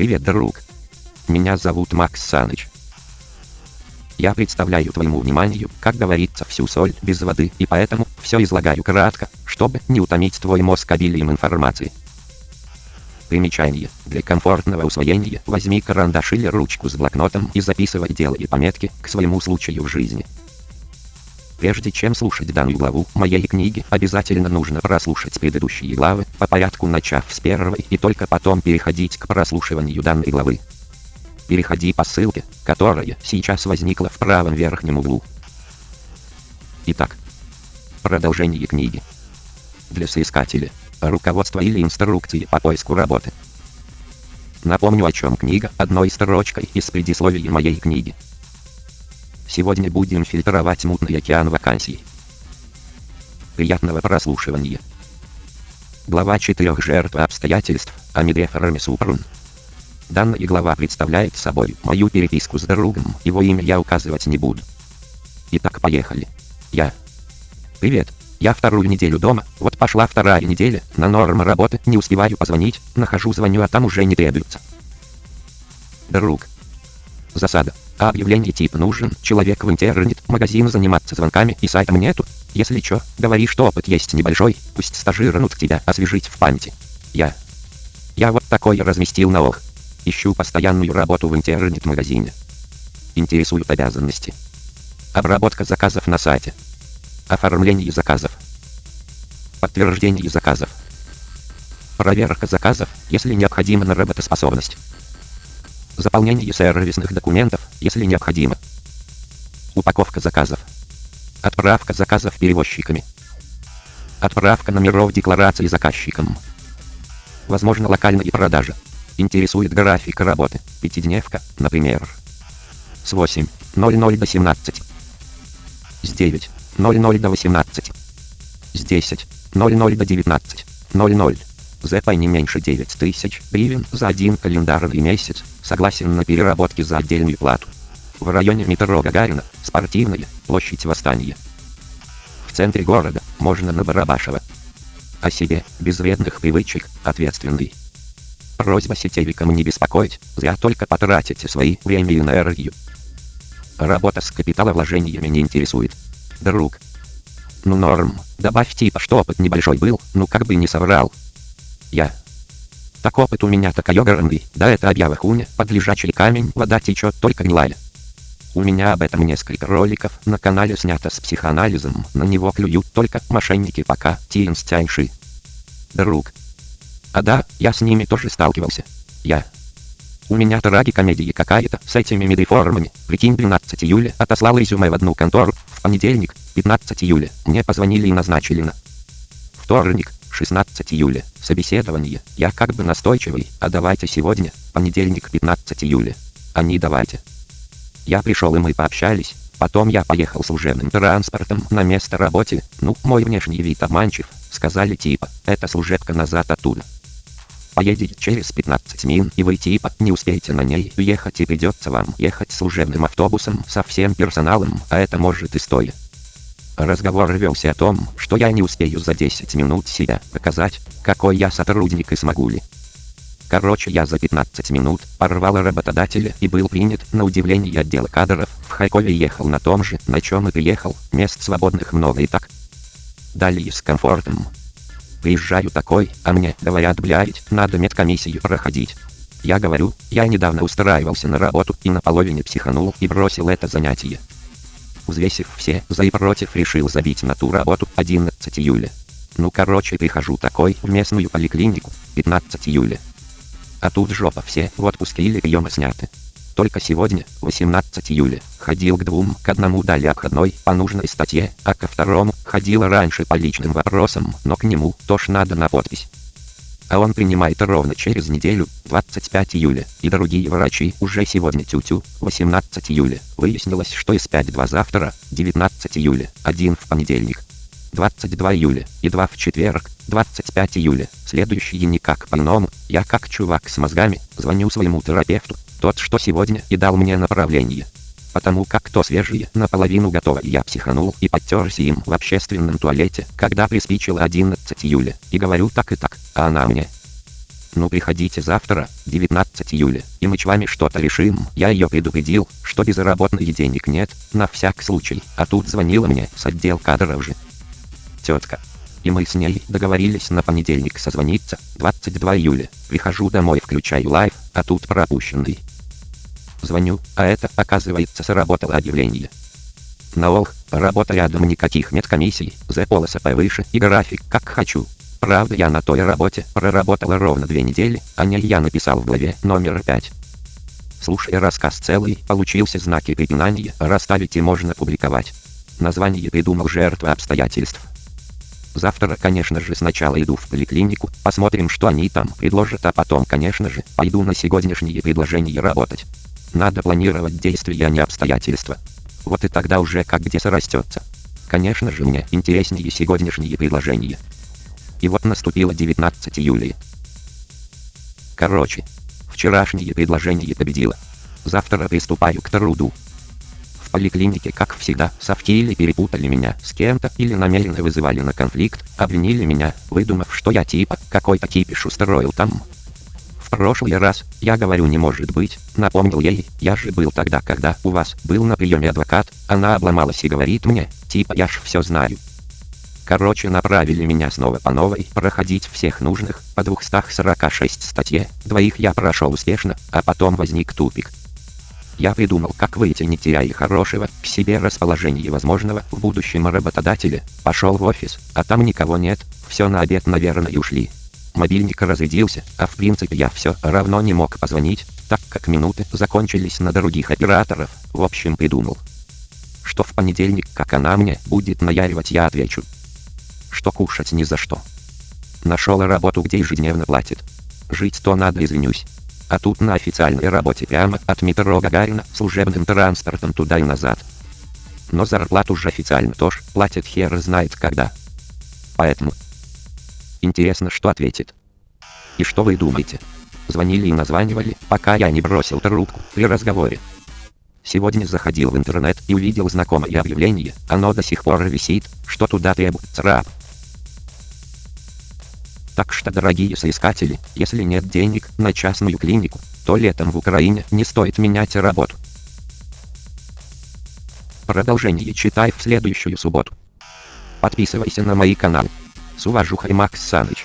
Привет, друг. Меня зовут Макс Саныч. Я представляю твоему вниманию, как говорится, всю соль без воды, и поэтому все излагаю кратко, чтобы не утомить твой мозг обилием информации. Примечание. Для комфортного усвоения возьми карандаш или ручку с блокнотом и записывай делай пометки к своему случаю в жизни. Прежде чем слушать данную главу моей книги, обязательно нужно прослушать предыдущие главы, по порядку начав с первой и только потом переходить к прослушиванию данной главы. Переходи по ссылке, которая сейчас возникла в правом верхнем углу. Итак, продолжение книги. Для соискателя руководство или инструкции по поиску работы. Напомню о чем книга одной строчкой из предисловия моей книги. Сегодня будем фильтровать мутный океан вакансий. Приятного прослушивания. Глава 4 жертв обстоятельств, Амиде Фармисупрун. Данная глава представляет собой мою переписку с другом, его имя я указывать не буду. Итак, поехали. Я. Привет. Я вторую неделю дома, вот пошла вторая неделя, на норм работы, не успеваю позвонить, нахожу звоню, а там уже не требуется. Друг. Засада. А объявление тип нужен, человек в интернет, магазин заниматься звонками и сайтом нету. Если чё, говори, что опыт есть небольшой, пусть стажиранут тебя освежить в памяти. Я. Я вот такое разместил на ох. Ищу постоянную работу в интернет-магазине. Интересуют обязанности. Обработка заказов на сайте. Оформление заказов. Подтверждение заказов. Проверка заказов, если необходимо на работоспособность. Заполнение сервисных документов, если необходимо. Упаковка заказов. Отправка заказов перевозчиками. Отправка номеров декларации заказчикам. Возможно локальные продажи. Интересует график работы. Пятидневка, например. С 8.00 до 17. С 9. 00 до 18. С 10. 00 до 19. 00. ЗП не меньше 9000 гривен за один календарный месяц. Согласен на переработки за отдельную плату. В районе метро Гагарина, спортивная, площадь Восстания. В центре города, можно на Барабашева. О себе, без вредных привычек, ответственный. Просьба сетевикам не беспокоить, зря только потратите свои время и энергию. Работа с капиталовложениями не интересует друг. Ну норм, добавь типа, что опыт небольшой был, ну как бы не соврал. Я. Так опыт у меня такой огромный, да это объява хуйня, под лежачий камень вода течет только гнилая. У меня об этом несколько роликов на канале снято с психоанализом, на него клюют только мошенники пока, тинстяньши. Друг. А да, я с ними тоже сталкивался. Я. У меня трагикомедия какая-то с этими медреформами. Прикинь, 12 июля отослал резюме в одну контору. В понедельник, 15 июля, мне позвонили и назначили на вторник, 16 июля, собеседование. Я как бы настойчивый, а давайте сегодня, понедельник, 15 июля. Они давайте. Я пришел и мы пообщались. Потом я поехал служебным транспортом на место работы. Ну, мой внешний вид обманчив. Сказали типа, это служебка назад оттуда поедете через 15 мин и вы типа не успеете на ней уехать и придется вам ехать служебным автобусом со всем персоналом, а это может и стоит. Разговор велся о том, что я не успею за 10 минут себя показать, какой я сотрудник и смогу ли. Короче, я за 15 минут порвал работодателя и был принят на удивление отдела кадров. В Хайкове ехал на том же, на чем и приехал, мест свободных много и так. Далее с комфортом, Приезжаю такой, а мне говорят, блядь, надо медкомиссию проходить. Я говорю, я недавно устраивался на работу и наполовине психанул и бросил это занятие. Взвесив все за и против, решил забить на ту работу 11 июля. Ну короче, прихожу такой в местную поликлинику 15 июля. А тут жопа все в отпуске или приемы сняты. Только сегодня, 18 июля, ходил к двум, к одному дали обходной по нужной статье, а ко второму ходила раньше по личным вопросам, но к нему тоже надо на подпись. А он принимает ровно через неделю, 25 июля, и другие врачи уже сегодня тю-тю, 18 июля. Выяснилось, что из 5-2 завтра, 19 июля, один в понедельник. 22 июля, и 2 в четверг, 25 июля, следующие никак по-иному, я как чувак с мозгами, звоню своему терапевту, тот, что сегодня и дал мне направление. Потому как то свежее, наполовину готово, я психанул и подтерся им в общественном туалете, когда приспичило 11 июля, и говорю так и так, а она мне. Ну приходите завтра, 19 июля, и мы с вами что-то решим. Я ее предупредил, что безработных денег нет, на всяк случай. А тут звонила мне с отдел кадров же. Тетка. И мы с ней договорились на понедельник созвониться, 22 июля. Прихожу домой, включаю live, а тут пропущенный. Звоню, а это, оказывается, сработало объявление. На ОЛ, работа рядом никаких медкомиссий, за полоса повыше и график как хочу. Правда я на той работе проработала ровно две недели, о ней я написал в главе номер 5. Слушай рассказ целый, получился знаки препинания, расставить и можно публиковать. Название придумал жертва обстоятельств. Завтра, конечно же, сначала иду в поликлинику, посмотрим, что они там предложат, а потом, конечно же, пойду на сегодняшние предложения работать. Надо планировать действия, а не обстоятельства. Вот и тогда уже как где срастется. Конечно же, мне интереснее сегодняшние предложения. И вот наступило 19 июля. Короче, вчерашнее предложение победило. Завтра приступаю к труду. В поликлинике, как всегда, совки или перепутали меня с кем-то или намеренно вызывали на конфликт, обвинили меня, выдумав, что я типа какой-то кипиш устроил там. В прошлый раз, я говорю не может быть, напомнил ей, я же был тогда, когда у вас был на приеме адвокат, она обломалась и говорит мне, типа я ж все знаю. Короче, направили меня снова по новой, проходить всех нужных, по 246 статье, двоих я прошел успешно, а потом возник тупик. Я придумал, как выйти, не теряя хорошего, к себе расположения возможного в будущем работодателя, пошел в офис, а там никого нет, все на обед, наверное, ушли. Мобильник разрядился, а в принципе я все равно не мог позвонить, так как минуты закончились на других операторов, в общем придумал. Что в понедельник, как она мне будет наяривать, я отвечу, что кушать ни за что. Нашел работу, где ежедневно платит. Жить то надо, извинюсь. А тут на официальной работе прямо от метро Гагарина служебным транспортом туда и назад. Но зарплату же официально тоже платят хер знает когда. Поэтому... Интересно, что ответит. И что вы думаете? Звонили и названивали, пока я не бросил трубку при разговоре. Сегодня заходил в интернет и увидел знакомое объявление, оно до сих пор висит, что туда требуется раб. Так что, дорогие соискатели, если нет денег на частную клинику, то летом в Украине не стоит менять работу. Продолжение читай в следующую субботу. Подписывайся на мои каналы. С уважухой Макс Саныч.